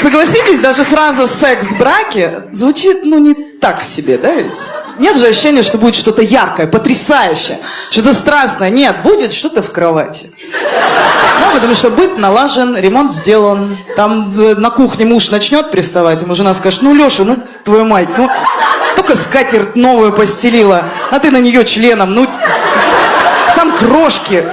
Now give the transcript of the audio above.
Согласитесь, даже фраза «секс в браке» звучит, ну, не так себе, да ведь? Нет же ощущения, что будет что-то яркое, потрясающее, что-то страстное. Нет, будет что-то в кровати. Ну, потому что быт налажен, ремонт сделан. Там на кухне муж начнет приставать, ему жена скажет, ну, Леша, ну, твою мать, ну, только скатерть новую постелила, а ты на нее членом, ну, там крошки.